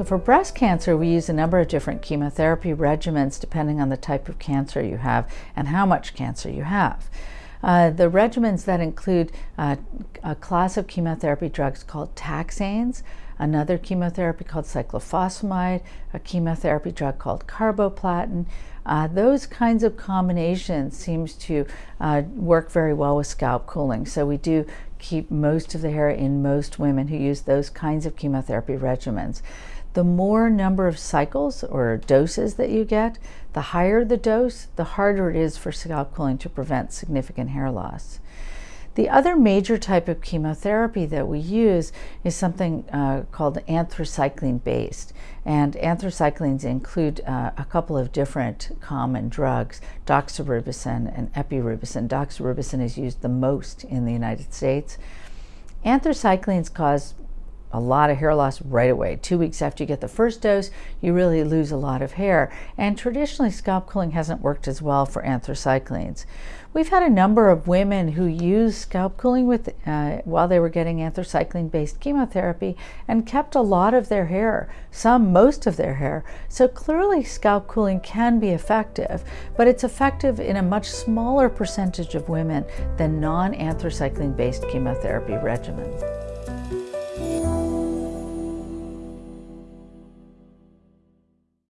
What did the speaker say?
So for breast cancer, we use a number of different chemotherapy regimens depending on the type of cancer you have and how much cancer you have. Uh, the regimens that include uh, a class of chemotherapy drugs called taxanes, another chemotherapy called cyclophosphamide, a chemotherapy drug called carboplatin. Uh, those kinds of combinations seems to uh, work very well with scalp cooling. So we do keep most of the hair in most women who use those kinds of chemotherapy regimens. The more number of cycles or doses that you get, the higher the dose, the harder it is for scalp cooling to prevent significant hair loss. The other major type of chemotherapy that we use is something uh, called anthracycline based. And anthracyclines include uh, a couple of different common drugs, doxorubicin and epirubicin. Doxorubicin is used the most in the United States. Anthracyclines cause a lot of hair loss right away. Two weeks after you get the first dose, you really lose a lot of hair. And traditionally, scalp cooling hasn't worked as well for anthracyclines. We've had a number of women who used scalp cooling with, uh, while they were getting anthracycline-based chemotherapy and kept a lot of their hair, some most of their hair. So clearly scalp cooling can be effective, but it's effective in a much smaller percentage of women than non-anthracycline-based chemotherapy regimens.